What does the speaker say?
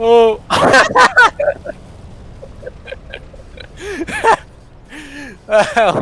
어. 아,